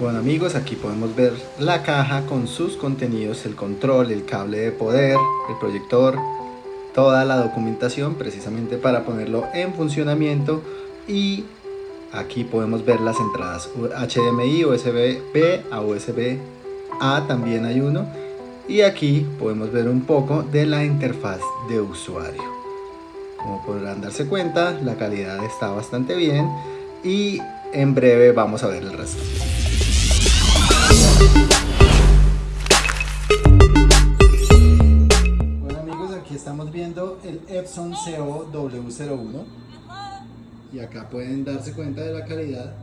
Bueno amigos, aquí podemos ver la caja con sus contenidos, el control, el cable de poder, el proyector, toda la documentación precisamente para ponerlo en funcionamiento. Y aquí podemos ver las entradas HDMI, USB-B a USB-A también hay uno. Y aquí podemos ver un poco de la interfaz de usuario. Como podrán darse cuenta la calidad está bastante bien y en breve vamos a ver el resto bueno amigos, aquí estamos viendo el Epson CO W01 y acá pueden darse cuenta de la calidad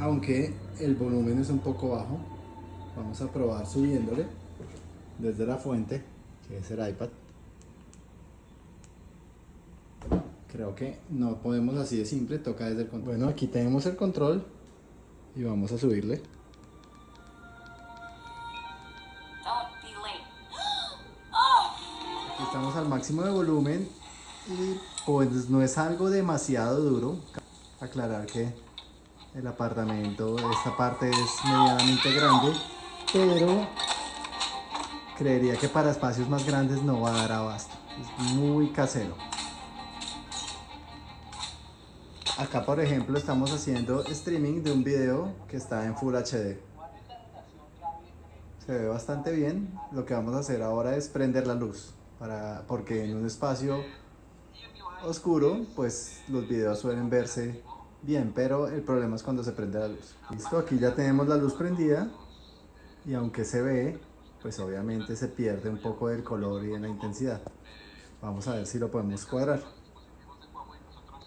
aunque el volumen es un poco bajo. Vamos a probar subiéndole desde la fuente que es el iPad. Creo que no podemos así de simple toca desde el control. Bueno aquí tenemos el control y vamos a subirle estamos al máximo de volumen y pues no es algo demasiado duro. Aclarar que el apartamento, esta parte es medianamente grande, pero creería que para espacios más grandes no va a dar abasto. Es muy casero. Acá por ejemplo estamos haciendo streaming de un video que está en Full HD. Se ve bastante bien. Lo que vamos a hacer ahora es prender la luz para, porque en un espacio oscuro pues los videos suelen verse bien pero el problema es cuando se prende la luz. Listo aquí ya tenemos la luz prendida y aunque se ve pues obviamente se pierde un poco del color y de la intensidad. Vamos a ver si lo podemos cuadrar.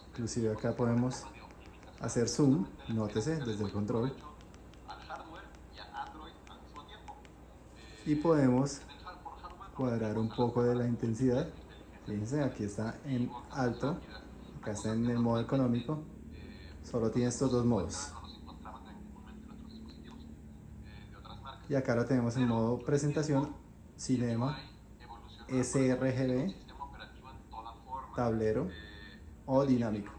Inclusive acá podemos hacer zoom nótese desde el control. Y podemos cuadrar un poco de la intensidad. Fíjense aquí está en alto acá está en el modo económico. Solo tiene estos dos modos. Y acá lo tenemos en modo presentación cinema sRGB tablero o dinámico.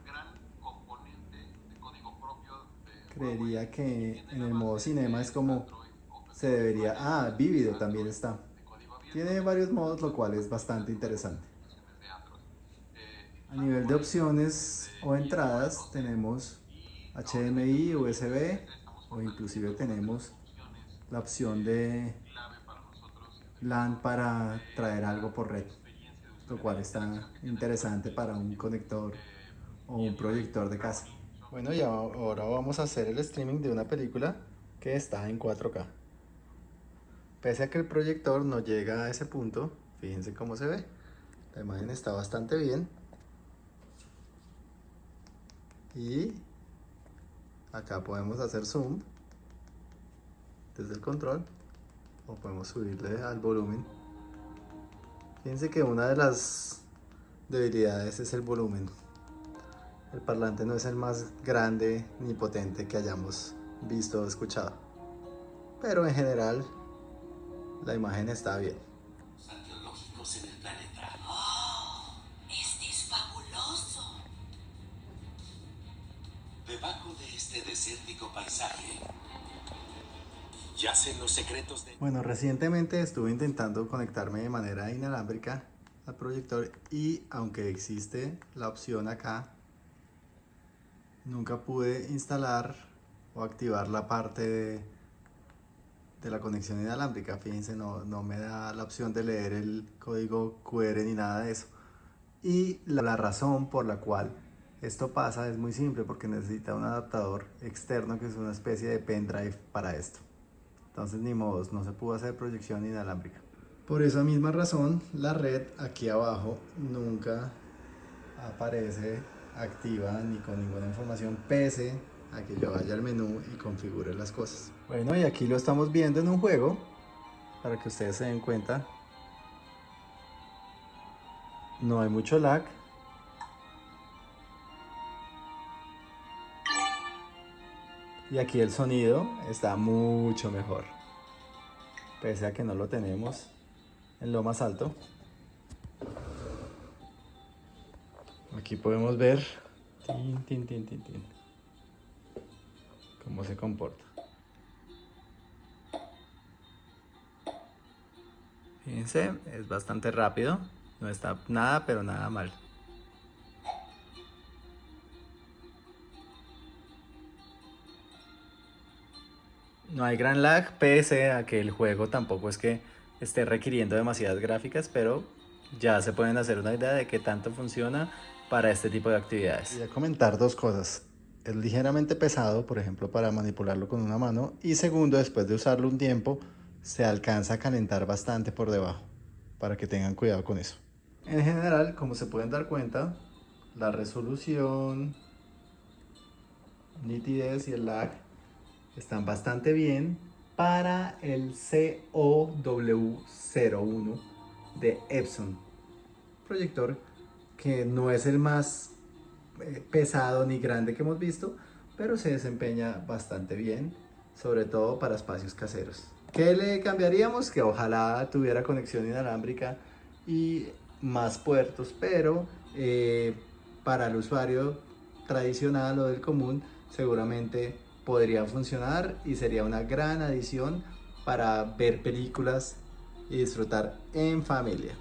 Creería que en el modo cinema es como se debería. Ah vívido también está tiene varios modos, lo cual es bastante interesante. A nivel de opciones o entradas tenemos HDMI, USB o inclusive tenemos la opción de LAN para traer algo por red, lo cual está interesante para un conector o un proyector de casa. Bueno, y ahora vamos a hacer el streaming de una película que está en 4K. Pese a que el proyector no llega a ese punto, fíjense cómo se ve. La imagen está bastante bien. Y acá podemos hacer zoom desde el control o podemos subirle al volumen. Fíjense que una de las debilidades es el volumen. El parlante no es el más grande ni potente que hayamos visto o escuchado. Pero en general la imagen está bien. en el planeta. Oh, este es fabuloso. Debajo de este desértico paisaje yacen los secretos de... Bueno, recientemente estuve intentando conectarme de manera inalámbrica al proyector y aunque existe la opción acá, nunca pude instalar o activar la parte de de la conexión inalámbrica. Fíjense, no, no me da la opción de leer el código QR ni nada de eso. Y la, razón por la cual esto pasa es muy simple porque necesita un adaptador externo que es una especie de pendrive para esto. Entonces ni modos, no se pudo hacer proyección inalámbrica. Por esa misma razón, la red aquí abajo nunca aparece activa ni con ninguna información pese a que yo vaya al menú y configure las cosas. Bueno, y aquí lo estamos viendo en un juego, para que ustedes se den cuenta. No hay mucho lag. Y aquí el sonido está mucho mejor. Pese a que no lo tenemos en lo más alto. Aquí podemos ver tin, tin, tin, cómo se comporta. Fíjense, es bastante rápido, no está nada pero nada mal. No hay gran lag, pese a que el juego tampoco es que esté requiriendo demasiadas gráficas, pero ya se pueden hacer una idea de qué tanto funciona para este tipo de actividades. Voy a comentar dos cosas. Es ligeramente pesado, por ejemplo, para manipularlo con una mano. Y segundo, después de usarlo un tiempo, se alcanza a calentar bastante por debajo, para que tengan cuidado con eso. En general, como se pueden dar cuenta, la resolución, nitidez y el lag están bastante bien para el COW01 de Epson. Proyector que no es el más pesado ni grande que hemos visto, pero se desempeña bastante bien, sobre todo para espacios caseros. ¿Qué le cambiaríamos? Que ojalá tuviera conexión inalámbrica y más puertos, pero eh, para el usuario tradicional o del común seguramente podría funcionar y sería una gran adición para ver películas y disfrutar en familia.